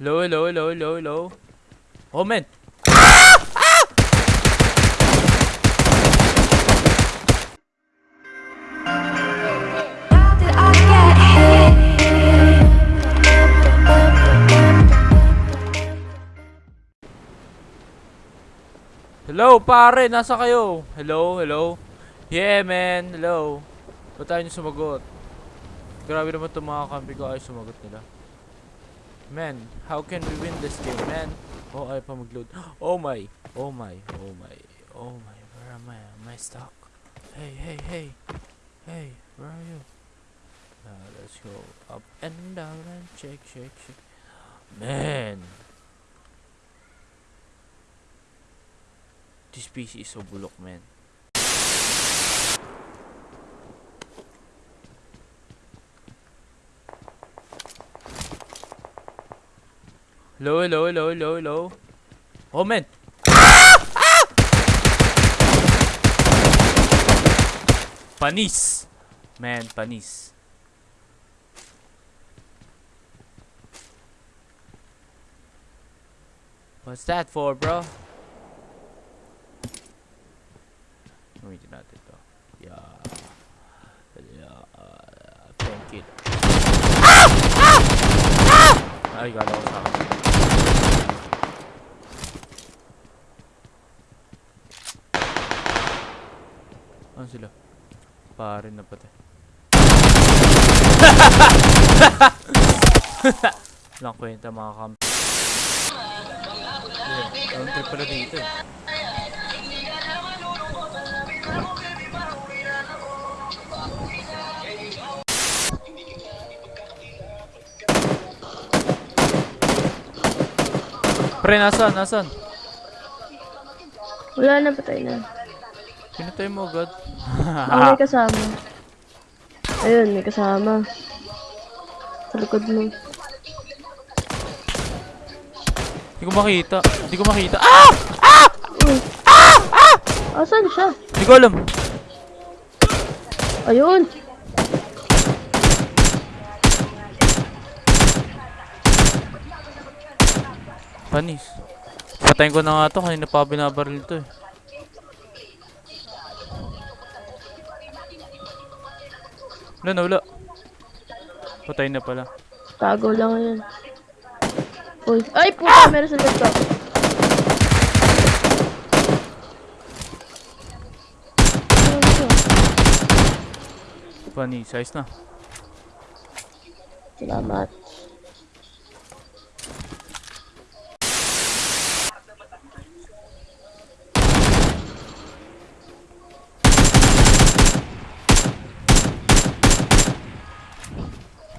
Hello, hello, hello, hello, hello. Oh, man. Hello, pare. Nasa kayo? Hello, hello. Yeah, man. Hello. Ba't tayo sumagot? Grabe naman itong mga kampi ko ay sumagot nila. Man, how can we win this game, man? Oh, ay pa mag-load. Oh my. Oh my. Oh my. Oh my. Where am I? Am I stuck? Hey, hey, hey. Hey, where are you? Now, let's go up and down and shake, shake, shake. Man. This PC is so bulok, man. Hello, hello, hello, hello, hello. Oh, man. Panis. Man, panis. What's that for, bro? Gamitin natin to. Yeah. Yeah. Uh, thank you. Ah! Ay, gala ko sa akin. Ano sila? Pare na pati. Walang kwenta mga kam... Yeah, ang trip pala dito eh. Pre, nasan? Nasan? Wala na, patay na. Pinatay mo agad. Ah, may kasama. Ayun, may kasama. Sa likod mo. Hindi ko makita. Hindi ko makita. Ah! Asan siya? Hindi ko alam. Ayun! Panis. Patayin ko na nga to. Kanina pa binabaril to eh. Wala na, wala. Patay na pala. Tago lang yan. Uy. Ay, puta! Meron sa laptop. Panis. Size na. Salamat.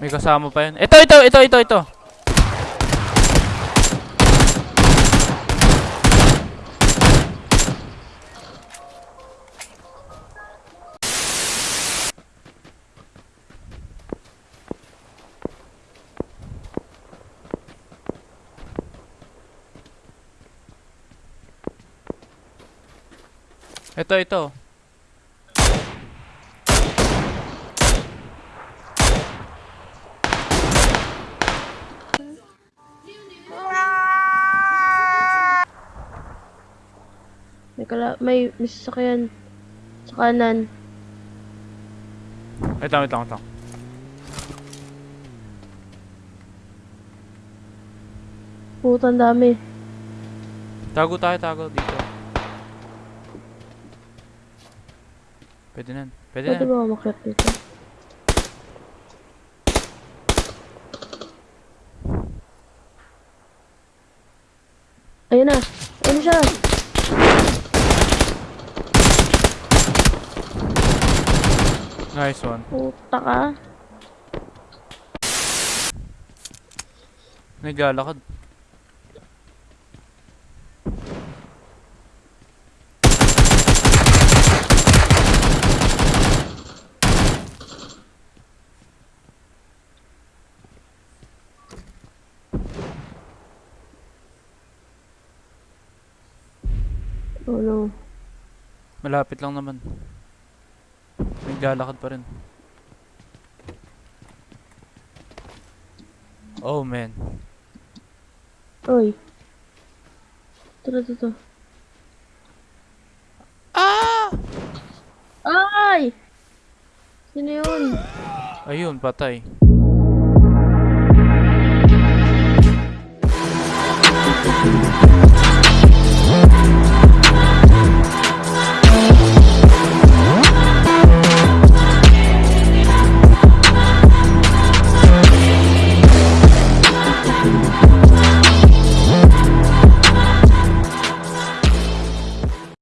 May kasama pa yun. Ito, ito, ito, ito, ito. Ito, ito. Kala... May, may sasakyan. Sa kanan. Ito, ito, ito. Puta, ang dami. Tago tayo, tago dito. Pwede na. Pwede Pwede na. ba umakyat dito? Ayun na. Ayun siya. Nice one. Puta ka. Naglalakad. Oh no. Malapit lang naman. Naglalakad pa rin. Oh man. Tara, tara, tara. Ah! Ay! Sino yun? Ayun, patay.